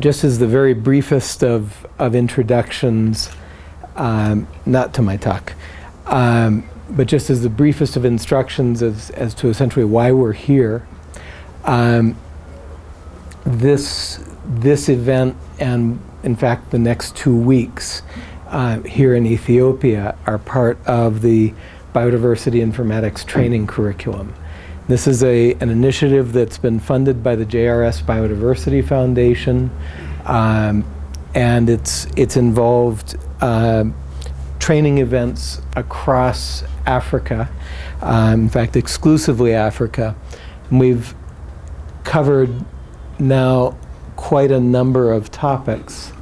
just as the very briefest of, of introductions, um, not to my talk, um, but just as the briefest of instructions as, as to essentially why we're here, um, this, this event and in fact the next two weeks uh, here in Ethiopia are part of the biodiversity informatics training curriculum. This is a, an initiative that's been funded by the JRS Biodiversity Foundation um, and it's, it's involved uh, training events across Africa, um, in fact exclusively Africa. And we've covered now quite a number of topics.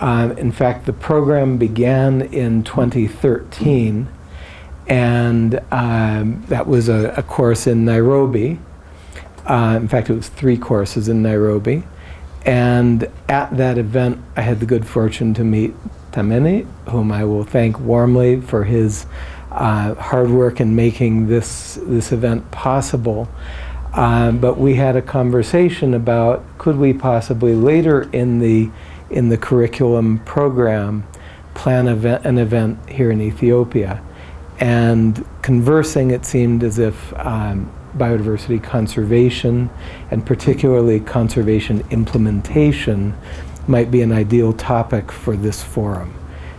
Um, in fact, the program began in 2013 and um, that was a, a, course in Nairobi. Uh, in fact, it was three courses in Nairobi. And at that event, I had the good fortune to meet Tamene, whom I will thank warmly for his uh, hard work in making this, this event possible. Um, but we had a conversation about could we possibly later in the, in the curriculum program plan event, an event here in Ethiopia. And conversing, it seemed as if um, biodiversity conservation, and particularly conservation implementation, might be an ideal topic for this forum.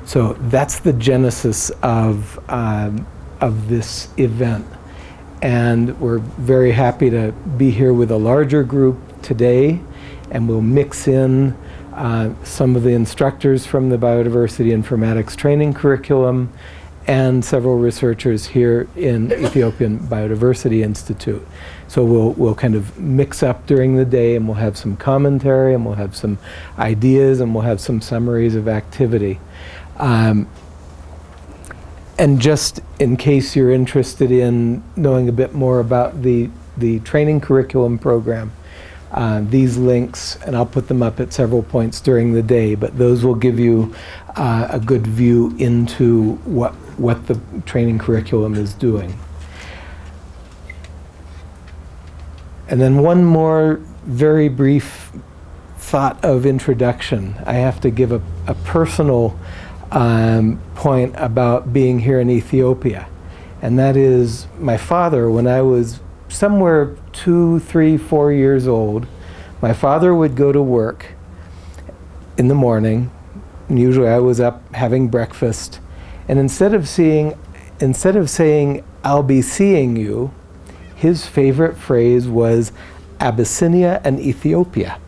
So that's the genesis of, um, of this event. And we're very happy to be here with a larger group today, and we'll mix in uh, some of the instructors from the Biodiversity Informatics training curriculum and several researchers here in Ethiopian Biodiversity Institute. So we'll, we'll kind of mix up during the day and we'll have some commentary and we'll have some ideas and we'll have some summaries of activity. Um, and just in case you're interested in knowing a bit more about the, the training curriculum program, uh, these links, and I'll put them up at several points during the day, but those will give you uh, a good view into what, what the training curriculum is doing. And then one more very brief thought of introduction. I have to give a, a personal um, point about being here in Ethiopia. And that is my father, when I was somewhere two, three, four years old, my father would go to work in the morning. And usually I was up having breakfast. And instead of seeing, instead of saying, I'll be seeing you, his favorite phrase was Abyssinia and Ethiopia.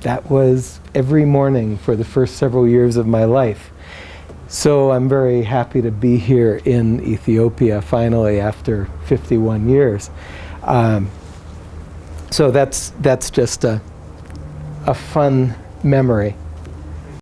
That was every morning for the first several years of my life. So I'm very happy to be here in Ethiopia finally after 51 years. Um, so that's, that's just a, a fun memory.